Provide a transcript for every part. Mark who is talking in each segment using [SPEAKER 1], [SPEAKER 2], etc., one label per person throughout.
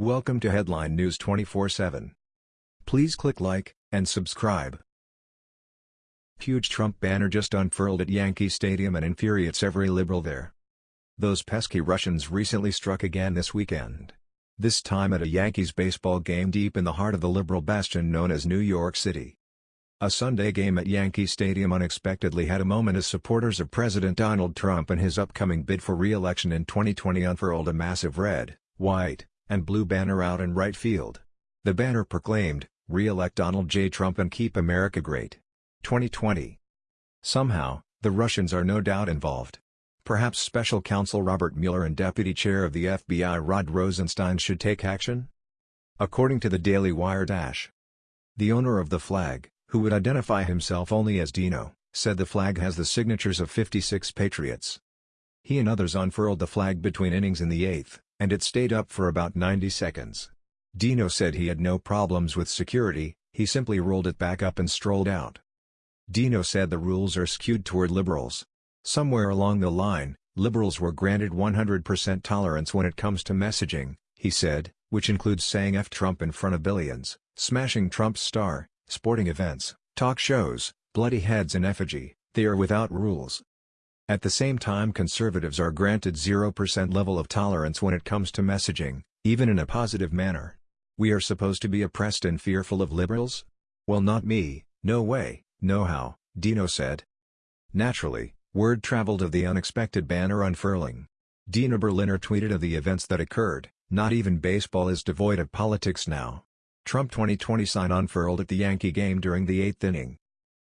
[SPEAKER 1] Welcome to Headline News 24/7. Please click like and subscribe. Huge Trump banner just unfurled at Yankee Stadium and infuriates every liberal there. Those pesky Russians recently struck again this weekend. This time at a Yankees baseball game deep in the heart of the liberal bastion known as New York City. A Sunday game at Yankee Stadium unexpectedly had a moment as supporters of President Donald Trump and his upcoming bid for re-election in 2020 unfurled a massive red, white, and blue banner out in right field. The banner proclaimed, Re-elect Donald J. Trump and keep America great. 2020. Somehow, the Russians are no doubt involved. Perhaps Special Counsel Robert Mueller and Deputy Chair of the FBI Rod Rosenstein should take action? According to the Daily Wire Dash. The owner of the flag, who would identify himself only as Dino, said the flag has the signatures of 56 patriots. He and others unfurled the flag between innings in the eighth, and it stayed up for about 90 seconds. Dino said he had no problems with security, he simply rolled it back up and strolled out. Dino said the rules are skewed toward liberals. Somewhere along the line, liberals were granted 100% tolerance when it comes to messaging, he said, which includes saying F Trump in front of billions, smashing Trump's star, sporting events, talk shows, bloody heads in effigy, they are without rules. At the same time conservatives are granted 0% level of tolerance when it comes to messaging, even in a positive manner. We are supposed to be oppressed and fearful of liberals? Well not me, no way, no how, Dino said. Naturally, word traveled of the unexpected banner unfurling. Dino Berliner tweeted of the events that occurred, not even baseball is devoid of politics now. Trump 2020 sign unfurled at the Yankee game during the eighth inning.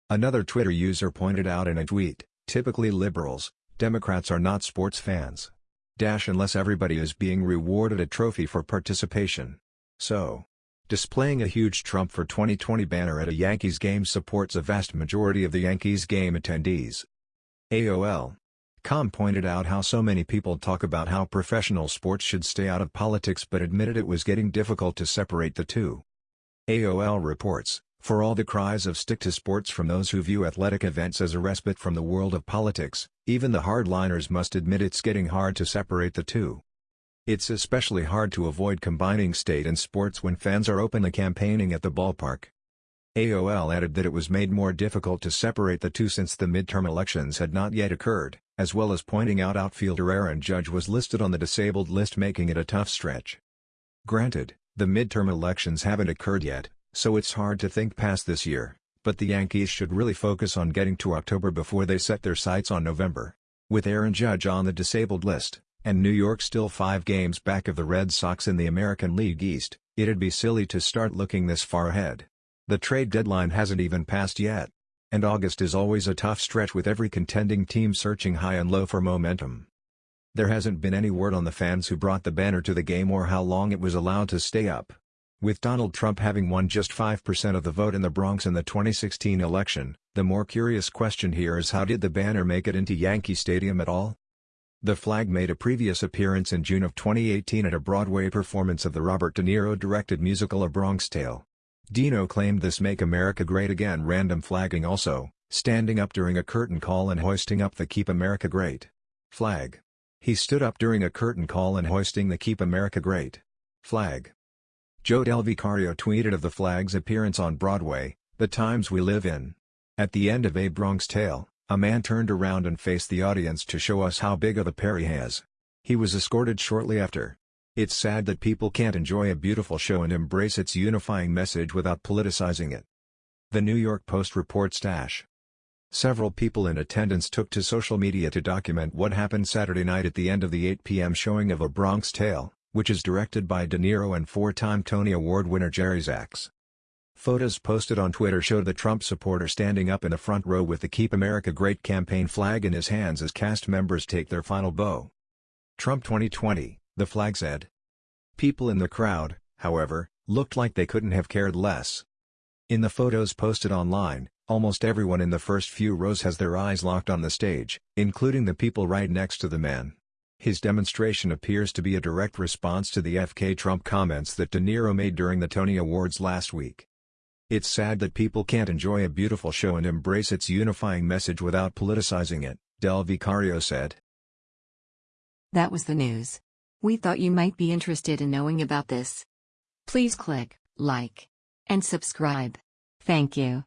[SPEAKER 1] Another Twitter user pointed out in a tweet, typically liberals, Democrats are not sports fans. Dash unless everybody is being rewarded a trophy for participation. So, displaying a huge Trump for 2020 banner at a Yankees game supports a vast majority of the Yankees game attendees. AOL. Com pointed out how so many people talk about how professional sports should stay out of politics but admitted it was getting difficult to separate the two. AOL reports, for all the cries of stick to sports from those who view athletic events as a respite from the world of politics, even the hardliners must admit it's getting hard to separate the two. It's especially hard to avoid combining state and sports when fans are openly campaigning at the ballpark. AOL added that it was made more difficult to separate the two since the midterm elections had not yet occurred, as well as pointing out outfielder Aaron Judge was listed on the disabled list making it a tough stretch. Granted, the midterm elections haven't occurred yet, so it's hard to think past this year, but the Yankees should really focus on getting to October before they set their sights on November. With Aaron Judge on the disabled list, and New York still five games back of the Red Sox in the American League East, it'd be silly to start looking this far ahead. The trade deadline hasn't even passed yet. And August is always a tough stretch with every contending team searching high and low for momentum. There hasn't been any word on the fans who brought the banner to the game or how long it was allowed to stay up. With Donald Trump having won just 5% of the vote in the Bronx in the 2016 election, the more curious question here is how did the banner make it into Yankee Stadium at all? The flag made a previous appearance in June of 2018 at a Broadway performance of the Robert De Niro-directed musical A Bronx Tale. Dino claimed this Make America Great Again random flagging also, standing up during a curtain call and hoisting up the Keep America Great flag. He stood up during a curtain call and hoisting the Keep America Great flag. Joe Del Vicario tweeted of the flag's appearance on Broadway, the times we live in. At the end of A Bronx Tale, a man turned around and faced the audience to show us how big of a pair he has. He was escorted shortly after. It's sad that people can't enjoy a beautiful show and embrace its unifying message without politicizing it. The New York Post reports Dash. Several people in attendance took to social media to document what happened Saturday night at the end of the 8 p.m. showing of A Bronx Tale, which is directed by De Niro and four-time Tony Award winner Jerry Zaks. Photos posted on Twitter showed the Trump supporter standing up in the front row with the Keep America Great campaign flag in his hands as cast members take their final bow. Trump 2020, the flag said. People in the crowd, however, looked like they couldn't have cared less. In the photos posted online, almost everyone in the first few rows has their eyes locked on the stage, including the people right next to the man. His demonstration appears to be a direct response to the FK Trump comments that De Niro made during the Tony Awards last week. It's sad that people can't enjoy a beautiful show and embrace its unifying message without politicizing it, Del Vicario said.
[SPEAKER 2] That was the news. We thought you might be interested in knowing about this. Please click like and subscribe. Thank you.